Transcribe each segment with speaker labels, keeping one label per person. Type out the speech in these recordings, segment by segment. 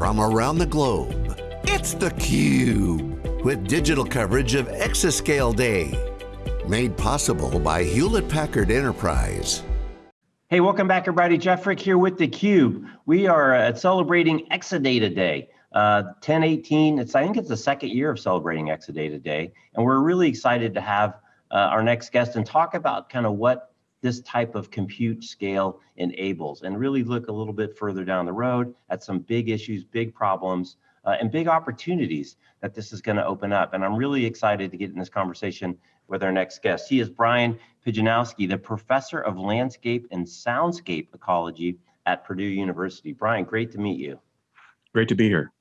Speaker 1: from around the globe. It's theCUBE, with digital coverage of Exascale Day. Made possible by Hewlett-Packard Enterprise.
Speaker 2: Hey, welcome back everybody. Jeff Frick here with theCUBE. We are uh, celebrating Exascale Day. Uh, 1018, it's, I think it's the second year of celebrating Exascale Day, and we're really excited to have uh, our next guest and talk about kind of what this type of compute scale enables and really look a little bit further down the road at some big issues, big problems, uh, and big opportunities that this is gonna open up. And I'm really excited to get in this conversation with our next guest. He is Brian Pijanowski, the professor of landscape and soundscape ecology at Purdue University. Brian, great to meet you.
Speaker 3: Great to be here.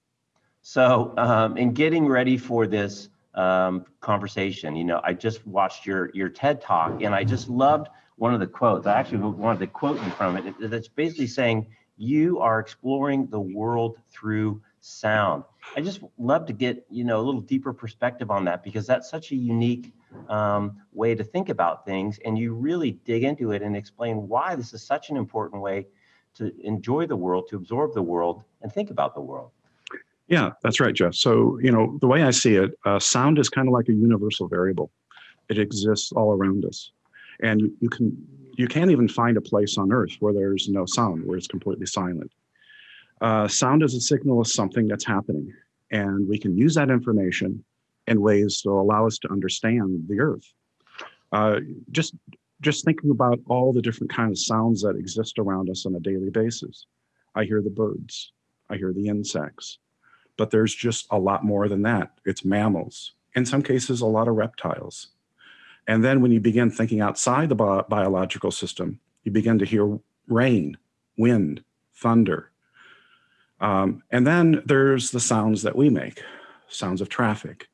Speaker 2: So um, in getting ready for this um, conversation, you know, I just watched your, your TED talk and I just loved one of the quotes. I actually wanted to quote you from it. That's basically saying, you are exploring the world through sound. I just love to get, you know, a little deeper perspective on that because that's such a unique um, way to think about things. And you really dig into it and explain why this is such an important way to enjoy the world, to absorb the world and think about the world.
Speaker 3: Yeah, that's right, Jeff. So, you know, the way I see it, uh, sound is kind of like a universal variable. It exists all around us. And you, can you can't even find a place on earth where there's no sound, where it's completely silent. Uh, sound is a signal of something that's happening. And we can use that information in ways to allow us to understand the earth. Uh, just, just thinking about all the different kinds of sounds that exist around us on a daily basis. I hear the birds, I hear the insects, but there's just a lot more than that. It's mammals, in some cases, a lot of reptiles. And then when you begin thinking outside the bi biological system, you begin to hear rain, wind, thunder. Um, and then there's the sounds that we make, sounds of traffic,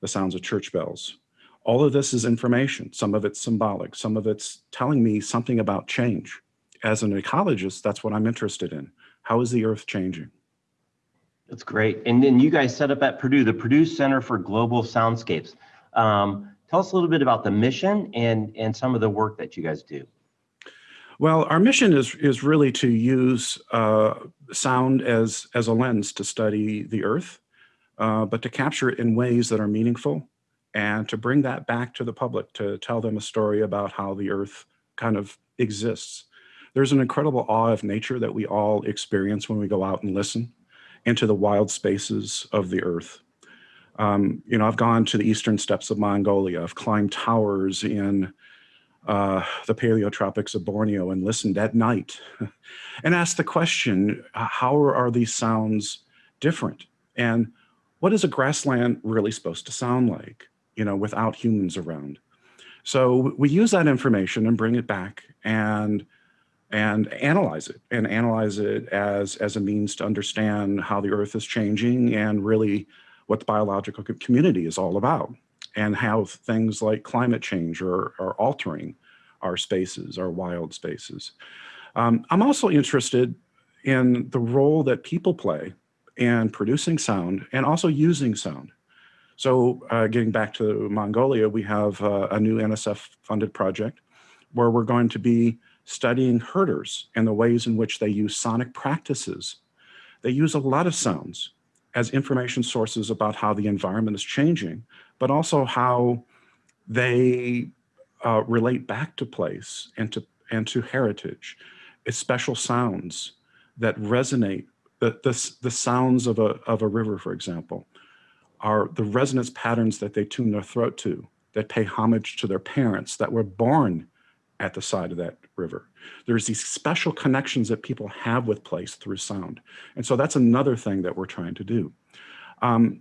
Speaker 3: the sounds of church bells. All of this is information. Some of it's symbolic. Some of it's telling me something about change. As an ecologist, that's what I'm interested in. How is the earth changing?
Speaker 2: That's great. And then you guys set up at Purdue, the Purdue Center for Global Soundscapes. Um, tell us a little bit about the mission and, and some of the work that you guys do.
Speaker 3: Well, our mission is, is really to use uh, sound as, as a lens to study the earth, uh, but to capture it in ways that are meaningful and to bring that back to the public, to tell them a story about how the earth kind of exists. There's an incredible awe of nature that we all experience when we go out and listen into the wild spaces of the earth. Um, you know, I've gone to the eastern steppes of Mongolia. I've climbed towers in uh, the paleotropics of Borneo and listened at night and asked the question, how are these sounds different? And what is a grassland really supposed to sound like, you know, without humans around? So we use that information and bring it back and and analyze it and analyze it as, as a means to understand how the earth is changing and really what the biological community is all about and how things like climate change are, are altering our spaces, our wild spaces. Um, I'm also interested in the role that people play in producing sound and also using sound. So uh, getting back to Mongolia, we have uh, a new NSF funded project where we're going to be studying herders and the ways in which they use sonic practices. They use a lot of sounds as information sources about how the environment is changing, but also how they uh, relate back to place and to, and to heritage. It's special sounds that resonate, the, the, the sounds of a, of a river, for example, are the resonance patterns that they tune their throat to, that pay homage to their parents that were born at the side of that river. There's these special connections that people have with place through sound. And so that's another thing that we're trying to do. Um,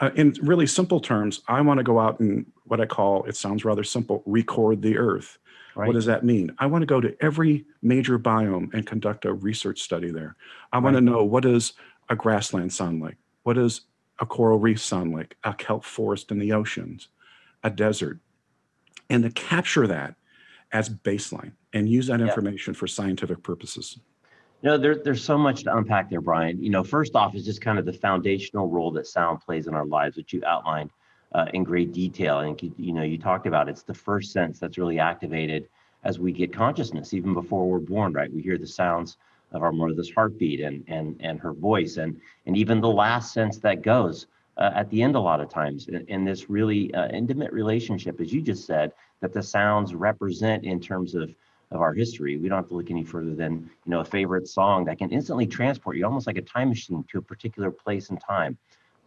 Speaker 3: uh, in really simple terms, I want to go out and what I call, it sounds rather simple, record the earth. Right. What does that mean? I want to go to every major biome and conduct a research study there. I right. want to know what does a grassland sound like? What does a coral reef sound like? A kelp forest in the oceans, a desert. And to capture that as baseline and use that information for scientific purposes.
Speaker 2: You know, there, there's so much to unpack there, Brian. You know, first off is just kind of the foundational role that sound plays in our lives, which you outlined uh, in great detail. And, you, you know, you talked about it's the first sense that's really activated as we get consciousness, even before we're born, right? We hear the sounds of our mother's heartbeat and and and her voice and and even the last sense that goes uh, at the end a lot of times in, in this really uh, intimate relationship, as you just said, that the sounds represent in terms of of our history. We don't have to look any further than you know a favorite song that can instantly transport you, almost like a time machine, to a particular place and time.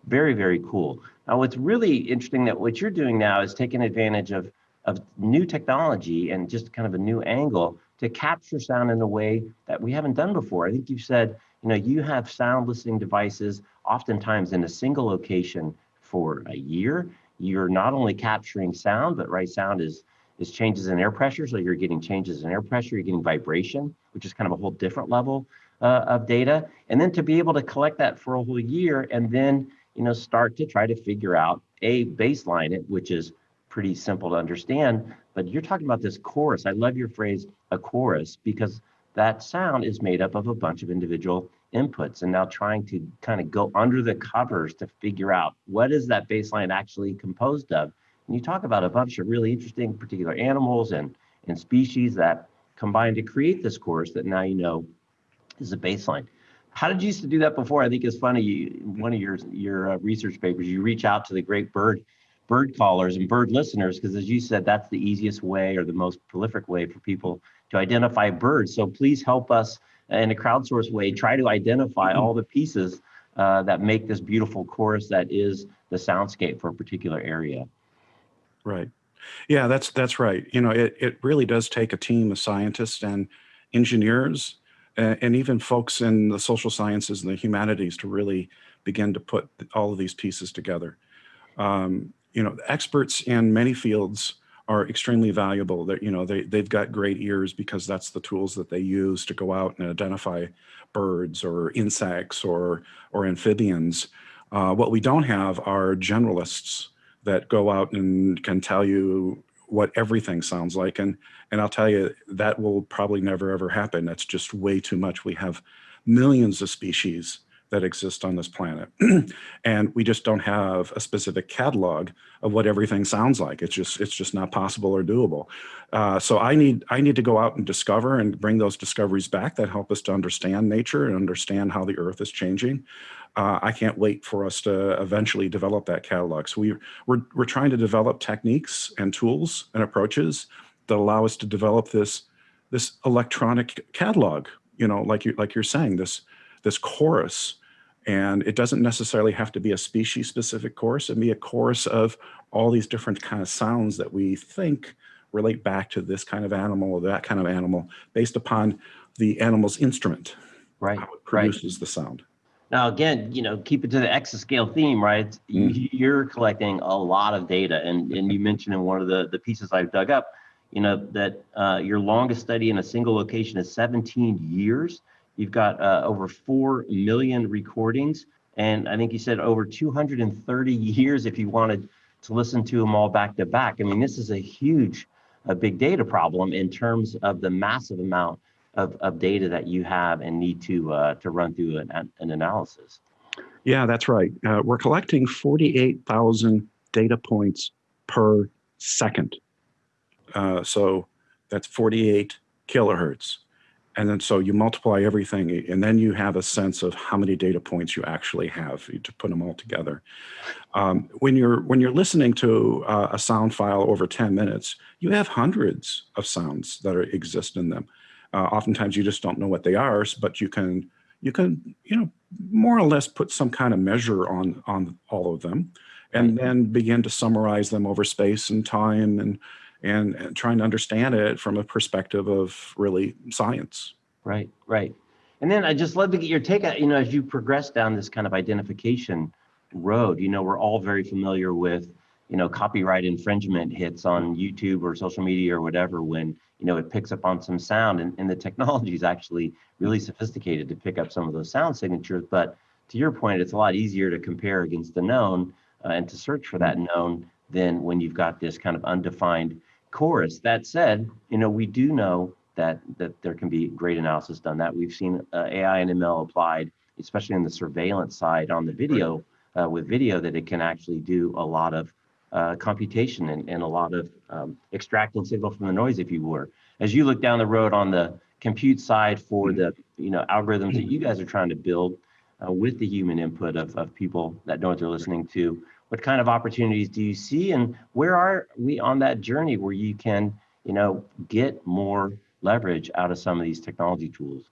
Speaker 2: Very very cool. Now, what's really interesting that what you're doing now is taking advantage of of new technology and just kind of a new angle to capture sound in a way that we haven't done before. I think you've said, you know, you have sound listening devices oftentimes in a single location for a year. You're not only capturing sound, but right sound is is changes in air pressure. So you're getting changes in air pressure, you're getting vibration, which is kind of a whole different level uh, of data. And then to be able to collect that for a whole year and then, you know, start to try to figure out a baseline it, which is pretty simple to understand. But you're talking about this chorus. I love your phrase, a chorus, because that sound is made up of a bunch of individual inputs and now trying to kind of go under the covers to figure out what is that baseline actually composed of. And you talk about a bunch of really interesting particular animals and and species that combine to create this chorus that now you know is a baseline. How did you used to do that before? I think it's funny you, one of your your uh, research papers you reach out to the great bird bird callers and bird listeners because as you said that's the easiest way or the most prolific way for people to identify birds. So please help us in a crowdsourced way, try to identify mm-hmm. all the pieces uh, that make this beautiful chorus that is the soundscape for a particular area.
Speaker 3: Right. Yeah, that's that's right. You know, it, it really does take a team of scientists and engineers and, and even folks in the social sciences and the humanities to really begin to put all of these pieces together. Um, you know, experts in many fields are extremely valuable. That you know they they've got great ears because that's the tools that they use to go out and identify birds or insects or or amphibians. Uh, what we don't have are generalists that go out and can tell you what everything sounds like and and I'll tell you that will probably never ever happen. That's just way too much. We have millions of species that exist on this planet. and we just don't have a specific catalog of what everything sounds like. It's just it's just not possible or doable. Uh, so I need I need to go out and discover and bring those discoveries back that help us to understand nature and understand how the earth is changing. Uh, I can't wait for us to eventually develop that catalog. So we, we're, we're trying to develop techniques and tools and approaches that allow us to develop this, this electronic catalog, you know, like, you, like you're saying, this, this chorus and it doesn't necessarily have to be a species specific chorus. It may be a chorus of all these different kind of sounds that we think relate back to this kind of animal or that kind of animal based upon the animal's instrument.
Speaker 2: Right.
Speaker 3: How it produces right. the sound.
Speaker 2: Now, again, you know, keep it to the exascale theme, right? Mm. You're collecting a lot of data, and and you mentioned in one of the the pieces I've dug up, you know, that uh, your longest study in a single location is 17 years. You've got uh, over 4 million recordings. And I think you said over 230 years if you wanted to listen to them all back to back. I mean, this is a huge, a big data problem in terms of the massive amount of, of data that you have and need to, uh, to run through an, an analysis.
Speaker 3: Yeah, that's right. Uh, we're collecting 48,000 data points per second. Uh, so that's 48 kilohertz. And then so you multiply everything and then you have a sense of how many data points you actually have to put them all together. Um, when you're when you're listening to uh, a sound file over 10 minutes, you have hundreds of sounds that are, exist in them. Uh, oftentimes you just don't know what they are, but you can you can you know more or less put some kind of measure on on all of them and then begin to summarize them over space and time and and, and trying to understand it from a perspective of really science.
Speaker 2: Right, right. And then I just love to get your take on, you know, as you progress down this kind of identification road, you know, we're all very familiar with, you know, copyright infringement hits on YouTube or social media or whatever when, you know, it picks up on some sound and, and the technology is actually really sophisticated to pick up some of those sound signatures. But to your point, it's a lot easier to compare against the known uh, and to search for that known than when you've got this kind of undefined chorus. That said, you know, we do know that that there can be great analysis done. That we've seen uh, AI and ML applied, especially on the surveillance side on the video uh, with video, that it can actually do a lot of uh, computation and, and a lot of um, extracting signal from the noise, if you were. As you look down the road on the compute side for the you know algorithms that you guys are trying to build uh, with the human input of, of people that know what they're listening to what kind of opportunities do you see? And where are we on that journey where you can you know get more leverage out of some of these technology tools?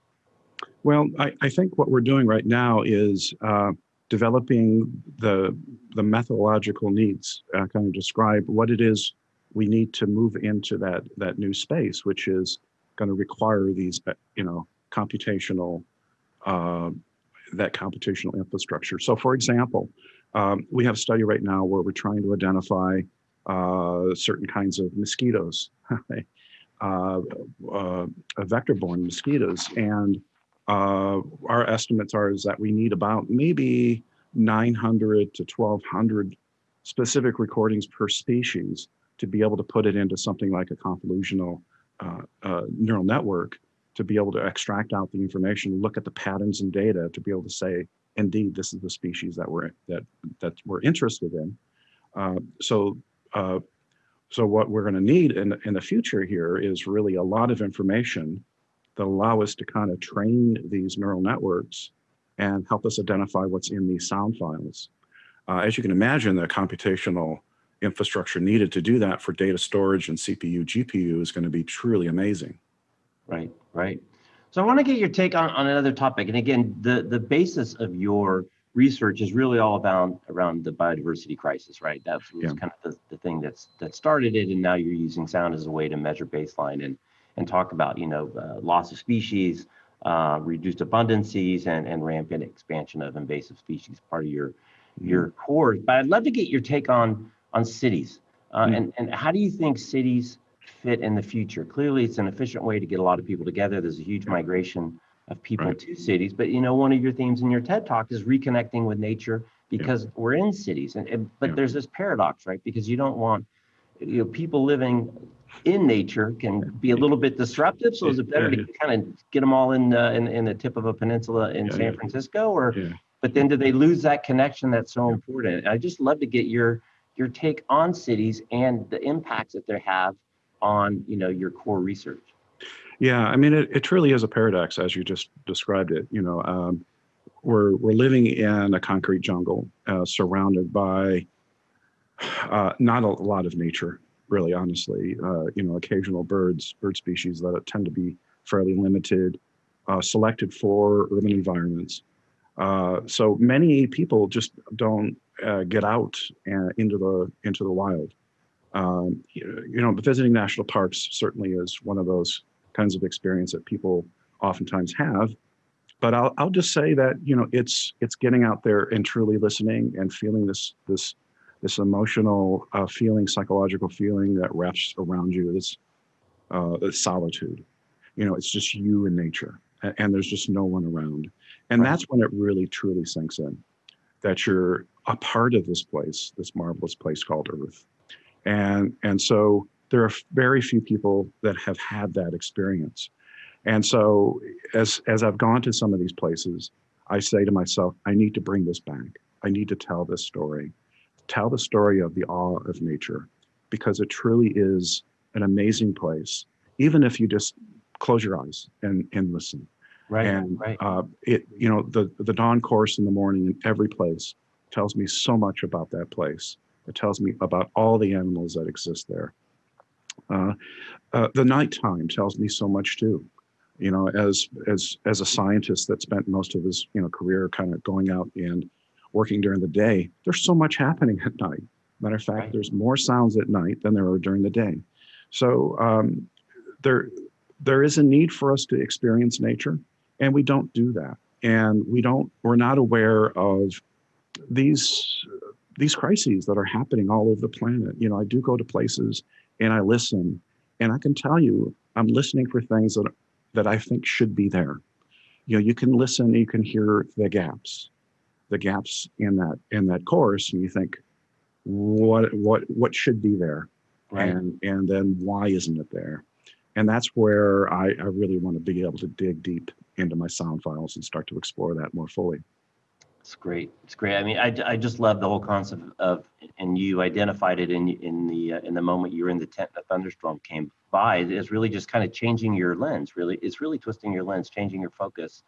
Speaker 3: Well i, I think what we're doing right now is uh, developing the the methodological needs uh, kind of describe what it is we need to move into that that new space which is going to require these uh, you know computational uh, that computational infrastructure. So for example um, we have a study right now where we're trying to identify uh, certain kinds of mosquitoes, uh, uh, vector-borne mosquitoes. And uh, our estimates are is that we need about maybe 900 to 1200 specific recordings per species to be able to put it into something like a convolutional uh, uh, neural network to be able to extract out the information, look at the patterns and data to be able to say, indeed, this is the species that we're that that we're interested in. Uh, so, uh, so what we're going to need in in the future here is really a lot of information that allow us to kind of train these neural networks and help us identify what's in these sound files. Uh, as you can imagine, the computational infrastructure needed to do that for data storage and CPU, GPU is going to be truly amazing.
Speaker 2: Right, right. So I want to get your take on, on another topic. And again, the, the basis of your research is really all about around the biodiversity crisis, right? That was yeah. kind of the, the thing that's that started it. And now you're using sound as a way to measure baseline and and talk about, you know, uh, loss of species, uh, reduced abundances and, and rampant expansion of invasive species, part of your mm-hmm. your core. But I'd love to get your take on on cities. Uh, mm-hmm. and, and how do you think cities fit in the future. Clearly, it's an efficient way to get a lot of people together. There's a huge migration of people right. to cities. But you know, one of your themes in your TED talk is reconnecting with nature because yeah. we're in cities. And, and but yeah. there's this paradox, right? Because you don't want you know people living in nature can be a little bit disruptive. So is it better yeah, to kind of get them all in, uh, in in the tip of a peninsula in San Francisco, or but then do they lose that connection that's so important? I just love to get your your take on cities and the impacts that they have on you know your core research?
Speaker 3: Yeah i mean it, it truly is a paradox as you just described it you know um, we're we're living in a concrete jungle uh, surrounded by uh, not a lot of nature really honestly. Uh, you know occasional birds bird species that tend to be fairly limited uh, selected for urban environments. Uh, so many people just don't uh, get out into the into the wild um, you know, visiting national parks certainly is one of those kinds of experience that people oftentimes have. But I'll, I'll just say that you know it's it's getting out there and truly listening and feeling this this this emotional uh, feeling, psychological feeling that wraps around you. This uh, this solitude. You know, it's just you and nature, and, and there's just no one around, and right. that's when it really truly sinks in that you're a part of this place, this marvelous place called Earth and, and so there are very few people that have had that experience. And so as, as I've gone to some of these places, I say to myself, I need to bring this back. I need to tell this story, tell the story of the awe of nature, because it truly is an amazing place, even if you just close your eyes and, and listen.
Speaker 2: Right.
Speaker 3: And
Speaker 2: right.
Speaker 3: Uh, it, you know, the the dawn chorus in the morning in every place tells me so much about that place. It tells me about all the animals that exist there. Uh, uh, the nighttime tells me so much too. You know, as as as a scientist that spent most of his you know career kind of going out and working during the day, there's so much happening at night. Matter of fact, right. there's more sounds at night than there are during the day. So um, there there is a need for us to experience nature, and we don't do that. And we don't. We're not aware of these these crises that are happening all over the planet. You know, I do go to places and I listen, and I can tell you, I'm listening for things that that I think should be there. You know, you can listen, you can hear the gaps, the gaps in that in that chorus, and you think, what what what should be there, right. and and then why isn't it there? And that's where I, I really want to be able to dig deep into my sound files and start to explore that more fully.
Speaker 2: It's great. It's great. I mean, I, I just love the whole concept of, and you identified it in in the uh, in the moment you were in the tent, the thunderstorm came by. It's really just kind of changing your lens. Really, it's really twisting your lens, changing your focus,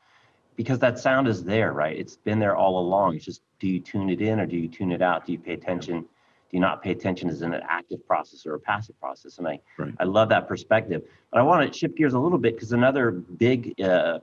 Speaker 2: because that sound is there, right? It's been there all along. It's just, do you tune it in or do you tune it out? Do you pay attention? Do you not pay attention as an active process or a passive process? And I, right. I love that perspective. But I want to shift gears a little bit because another big uh,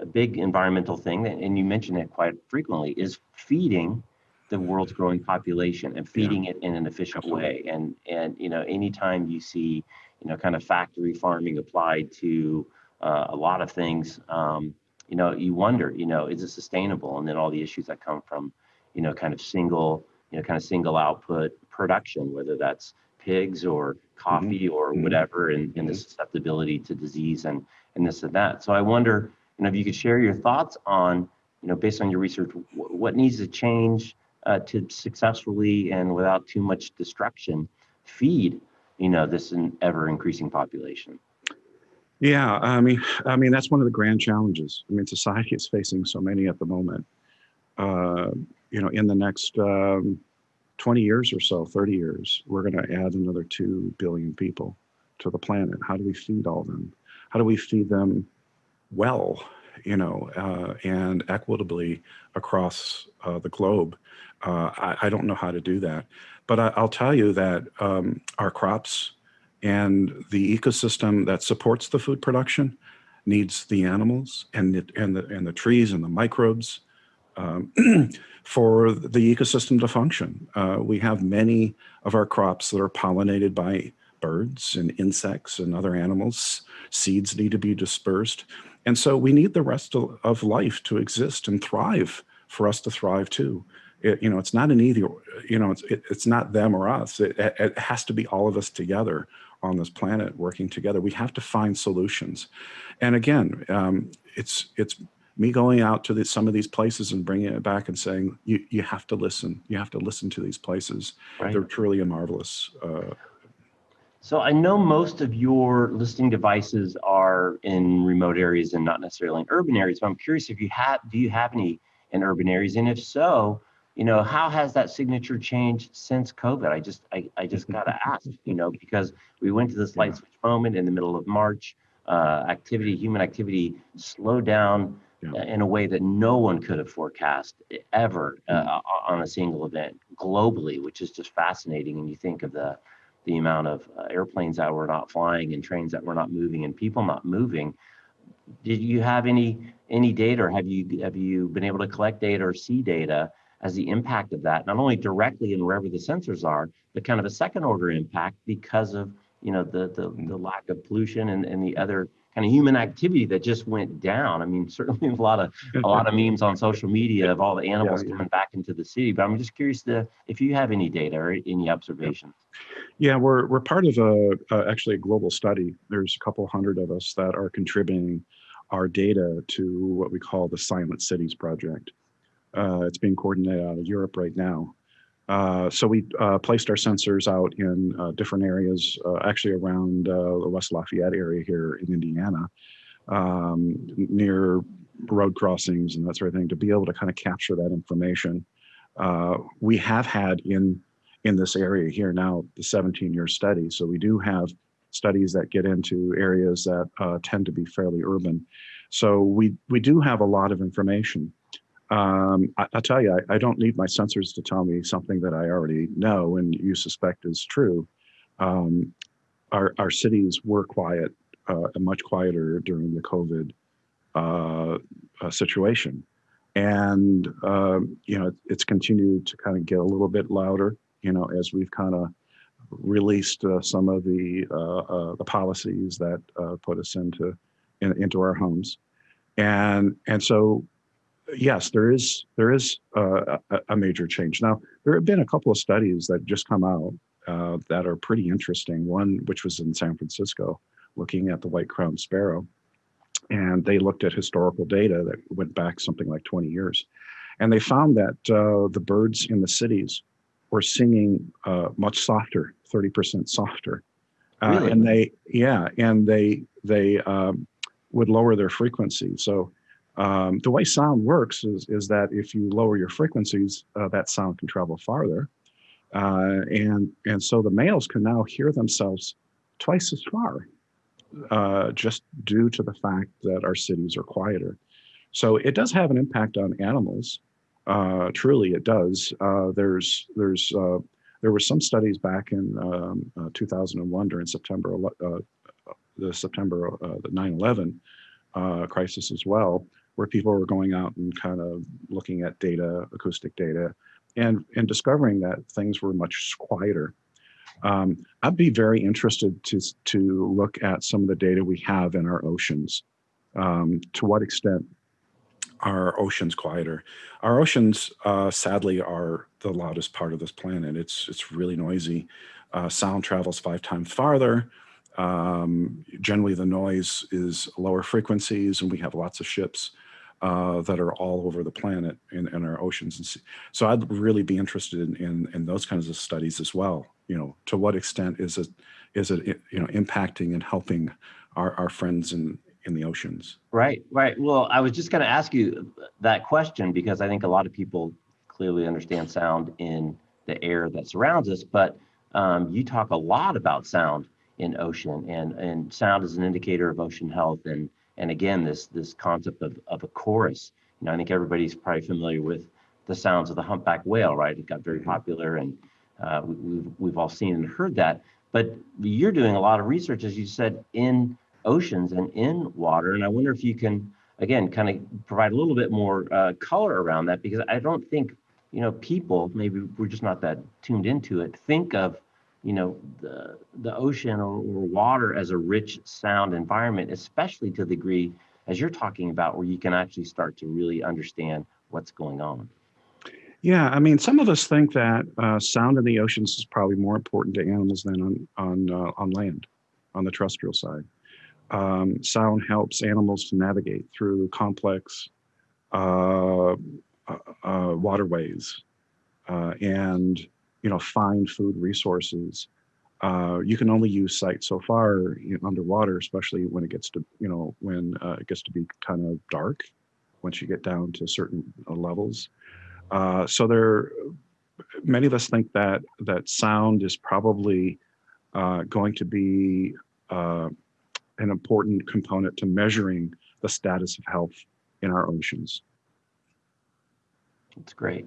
Speaker 2: a big environmental thing, and you mention it quite frequently, is feeding the world's growing population and feeding yeah. it in an efficient Absolutely. way. And and you know, anytime you see you know kind of factory farming applied to uh, a lot of things, um, you know, you wonder, you know, is it sustainable? And then all the issues that come from, you know, kind of single, you know, kind of single output production, whether that's pigs or coffee mm-hmm. or mm-hmm. whatever, and, and the mm-hmm. susceptibility to disease and and this and that. So I wonder, and if you could share your thoughts on, you know, based on your research, what needs to change uh, to successfully and without too much destruction feed, you know, this ever increasing population.
Speaker 3: Yeah, I mean, I mean that's one of the grand challenges. I mean, society is facing so many at the moment. Uh, you know, in the next um, 20 years or so, 30 years, we're going to add another 2 billion people to the planet. How do we feed all them? How do we feed them well, you know, uh, and equitably across uh, the globe. Uh, I, I, don't know how to do that, but I, will tell you that um, our crops and the ecosystem that supports the food production needs the animals and the, and the, and the trees and the microbes um, for the ecosystem to function. Uh, we have many of our crops that are pollinated by birds and insects and other animals. Seeds need to be dispersed. And so we need the rest of, of life to exist and thrive for us to thrive too. It, you know, it's not an either, you know, it's, it, it's not them or us. It, it has to be all of us together on this planet working together. We have to find solutions. And again, um, it's, it's me going out to the, some of these places and bringing it back and saying, you, you have to listen. You have to listen to these places. Right. They're truly a marvelous uh,
Speaker 2: so I know most of your listing devices are in remote areas and not necessarily in urban areas, but I'm curious if you have, do you have any in urban areas? And if so, you know, how has that signature changed since COVID? I just, I, I just got to ask, you know, because we went to this light switch moment in the middle of March, uh, activity, human activity slowed down yeah. in a way that no one could have forecast ever uh, mm-hmm. on a single event globally, which is just fascinating. And you think of the, the amount of uh, airplanes that were not flying and trains that were not moving and people not moving. Did you have any any data, or have you have you been able to collect data or see data as the impact of that, not only directly in wherever the sensors are, but kind of a second order impact because of you know the the, the lack of pollution and, and the other kind of human activity that just went down. I mean, certainly a lot of a lot of memes on social media of all the animals yeah, yeah. coming back into the city. But I'm just curious to if you have any data or any observations.
Speaker 3: Yeah, we're we're part of a, a actually a global study. There's a couple hundred of us that are contributing our data to what we call the Silent Cities project. Uh, it's being coordinated out of Europe right now. Uh, so we uh, placed our sensors out in uh, different areas, uh, actually around uh, the West Lafayette area here in Indiana, um, near road crossings and that sort of thing, to be able to kind of capture that information. we have had in in this area here now the 17 year study. So we do have studies that get into areas that tend to be fairly urban. So we we do have a lot of information. Um, I, will tell you, I, I, don't need my sensors to tell me something that I already know and you suspect is true. Um, our, our cities were quiet, uh, much quieter during the COVID uh, uh, situation. And, um, you know, it's continued to kind of get a little bit louder, you know, as we've kind of released uh, some of the, uh, uh, the policies that put us into, in, into our homes. And, and so yes, there is there is uh, a, a, major change. Now, there have been a couple of studies that just come out uh, that are pretty interesting. One, which was in San Francisco, looking at the white-crowned sparrow, and they looked at historical data that went back something like 20 years, and they found that uh, the birds in the cities were singing uh, much softer, 30% softer, uh, really? and they yeah, and they they um, would lower their frequency. So Um, the way sound works is, is that if you lower your frequencies, uh, that sound can travel farther. Uh, and, and so the males can now hear themselves twice as far, uh, just due to the fact that our cities are quieter. So it does have an impact on animals. Uh, truly, it does. Uh, there's, there's, uh, there were some studies back in um, 2001 during September, the September, the 9/11 crisis as well, where people were going out and kind of looking at data, acoustic data, and, and discovering that things were much quieter. Um, I'd be very interested to, to look at some of the data we have in our oceans. Um, to what extent are oceans quieter? Our oceans, uh, sadly, are the loudest part of this planet. It's, it's really noisy. Uh, sound travels five times farther. Um, generally, the noise is lower frequencies, and we have lots of ships uh, that are all over the planet in, in our oceans. And sea. so I'd really be interested in, in, in, those kinds of studies as well. You know, to what extent is it, is it you know, impacting and helping our, our friends in, in the oceans?
Speaker 2: Right, right. Well, I was just going to ask you that question because I think a lot of people clearly understand sound in the air that surrounds us, but um, you talk a lot about sound in ocean and, and sound is an indicator of ocean health and and again, this this concept of, of a chorus. You know, I think everybody's probably familiar with the sounds of the humpback whale, right? It got very mm-hmm. popular, and uh, we, we've we've all seen and heard that. But you're doing a lot of research, as you said, in oceans and in water, and I wonder if you can again kind of provide a little bit more uh, color around that because I don't think you know people maybe we're just not that tuned into it think of you know the the ocean or, or water as a rich sound environment especially to the degree as you're talking about where you can actually start to really understand what's going on.
Speaker 3: Yeah i mean some of us think that uh, sound in the oceans is probably more important to animals than on on uh, on land on the terrestrial side. Um, sound helps animals to navigate through complex uh, uh, uh waterways uh, and you know, find food resources. Uh, you can only use sight so far you know, underwater, especially when it gets to, you know, when uh, it gets to be kind of dark, once you get down to certain uh, levels. Uh, so there, many of us think that that sound is probably uh, going to be uh, an important component to measuring the status of health in our oceans.
Speaker 2: That's great.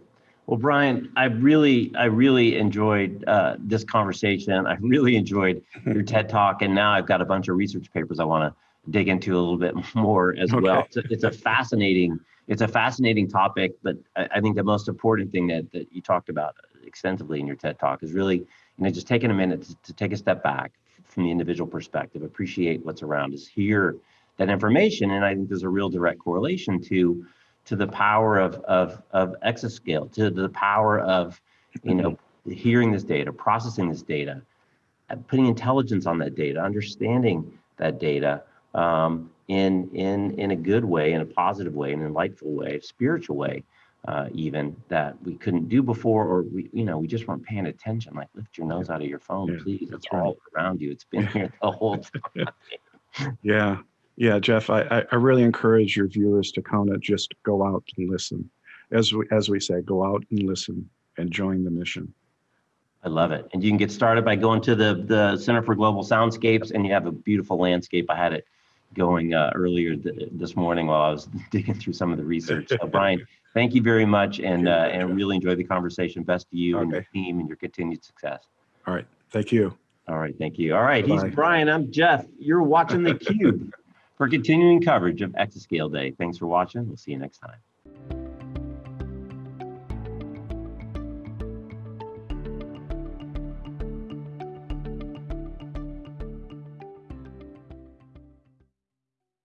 Speaker 2: Well, Brian, I really, I really enjoyed uh, this conversation. I really enjoyed your TED talk, and now I've got a bunch of research papers I want to dig into a little bit more as okay. well. It's a, it's a, fascinating, it's a fascinating topic, but I, I, think the most important thing that that you talked about extensively in your TED talk is really, you know, just taking a minute to, to take a step back from the individual perspective, appreciate what's around us, hear that information, and I think there's a real direct correlation to to the power of, of, of exascale, to the power of, you know, hearing this data, processing this data, uh, putting intelligence on that data, understanding that data um, in, in, in a good way, in a positive way, in a delightful way, a spiritual way, uh, even that we couldn't do before, or we, you know, we just weren't paying attention. Like lift your nose out of your phone, yeah, please. It's right. all around you. It's been here the whole
Speaker 3: time. yeah, yeah, Jeff, I, I really encourage your viewers to kind of just go out and listen. As we, as we say, go out and listen and join the mission.
Speaker 2: I love it. And you can get started by going to the, the Center for Global Soundscapes and you have a beautiful landscape. I had it going uh, earlier th this morning while I was digging through some of the research. So Brian, thank you very much and, uh, and really enjoyed the conversation. Best to you okay. and your team and your continued success.
Speaker 3: All right. Thank you.
Speaker 2: All right. Thank you. All right. Bye -bye. He's Brian. I'm Jeff. You're watching theCUBE for continuing coverage of Exascale Day. Thanks for watching. We'll see you next time.